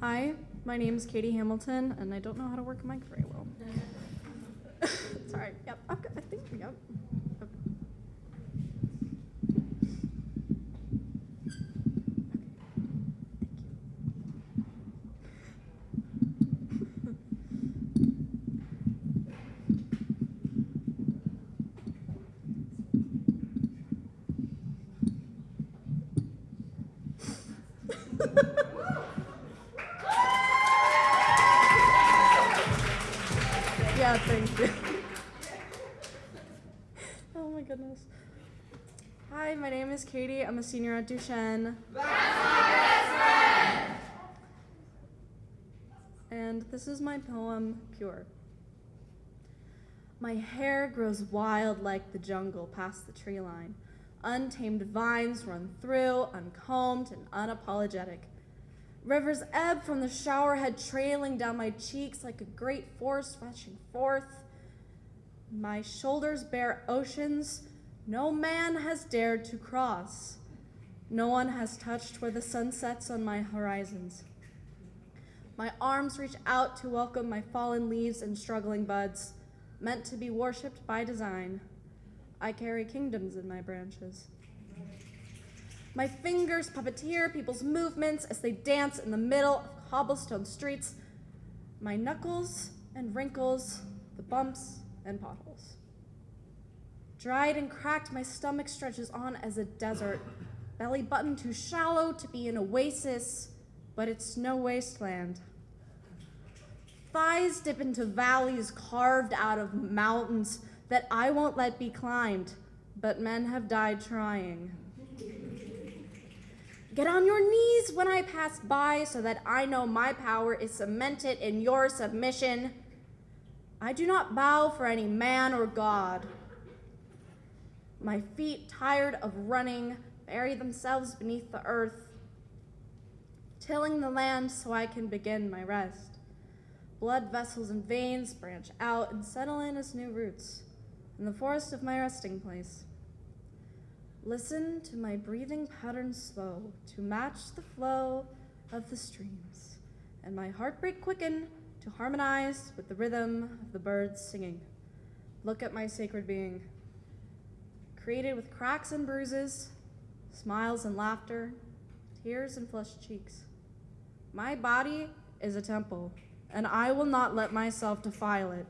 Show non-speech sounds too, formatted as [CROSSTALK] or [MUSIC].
Hi, my name is Katie Hamilton, and I don't know how to work a mic very well. [LAUGHS] Sorry. Yep. I've got, I think. Yep. Yep. [LAUGHS] Yeah, thank you. [LAUGHS] oh my goodness. Hi, my name is Katie. I'm a senior at Duchesne. And this is my poem, Pure. My hair grows wild like the jungle past the tree line. Untamed vines run through, uncombed and unapologetic. Rivers ebb from the showerhead, trailing down my cheeks like a great force rushing forth. My shoulders bear oceans no man has dared to cross. No one has touched where the sun sets on my horizons. My arms reach out to welcome my fallen leaves and struggling buds, meant to be worshipped by design. I carry kingdoms in my branches. My fingers puppeteer people's movements as they dance in the middle of cobblestone streets. My knuckles and wrinkles, the bumps and potholes. Dried and cracked, my stomach stretches on as a desert, belly button too shallow to be an oasis, but it's no wasteland. Thighs dip into valleys carved out of mountains that I won't let be climbed, but men have died trying. Get on your knees when I pass by so that I know my power is cemented in your submission. I do not bow for any man or God. My feet, tired of running, bury themselves beneath the earth, tilling the land so I can begin my rest. Blood vessels and veins branch out and settle in as new roots in the forest of my resting place. Listen to my breathing pattern slow to match the flow of the streams, and my heartbreak quicken to harmonize with the rhythm of the birds singing. Look at my sacred being, created with cracks and bruises, smiles and laughter, tears and flushed cheeks. My body is a temple, and I will not let myself defile it.